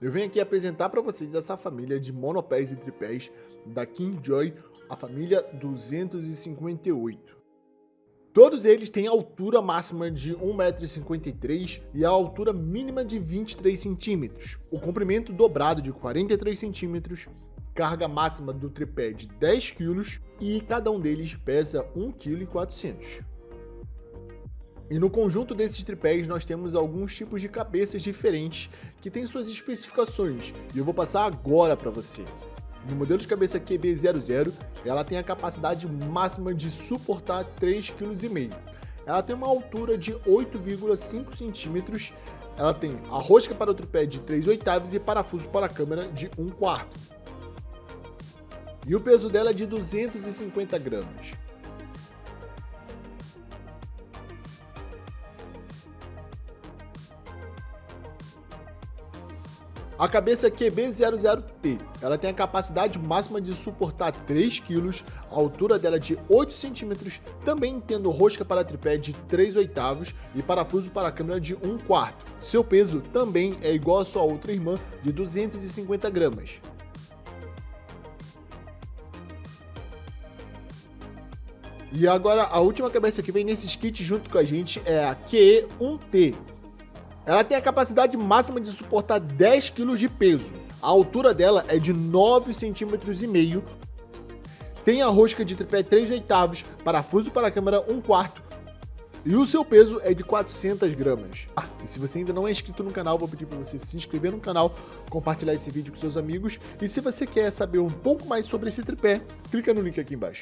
Eu venho aqui apresentar para vocês essa família de monopés e tripés da Kingjoy, a família 258. Todos eles têm altura máxima de 1,53m e a altura mínima de 23 centímetros. O comprimento dobrado de 43 centímetros, carga máxima do tripé de 10 kg e cada um deles pesa 1,4 kg. E no conjunto desses tripés nós temos alguns tipos de cabeças diferentes que têm suas especificações e eu vou passar agora para você. No modelo de cabeça QB00, ela tem a capacidade máxima de suportar 3,5 kg. Ela tem uma altura de 8,5 cm, ela tem a rosca para o tripé de 3 oitavos e parafuso para a câmera de 1 quarto. E o peso dela é de 250 gramas. A cabeça QB00T, ela tem a capacidade máxima de suportar 3 kg, a altura dela é de 8 cm, também tendo rosca para tripé de 3 oitavos e parafuso para câmera de 1 quarto. Seu peso também é igual à sua outra irmã, de 250 gramas. E agora a última cabeça que vem nesses kits junto com a gente é a QE1T. Ela tem a capacidade máxima de suportar 10 kg de peso. A altura dela é de 9,5 cm. Tem a rosca de tripé 3 oitavos, parafuso para a câmera 1 quarto. E o seu peso é de 400 gramas. Ah, e se você ainda não é inscrito no canal, vou pedir para você se inscrever no canal, compartilhar esse vídeo com seus amigos. E se você quer saber um pouco mais sobre esse tripé, clica no link aqui embaixo.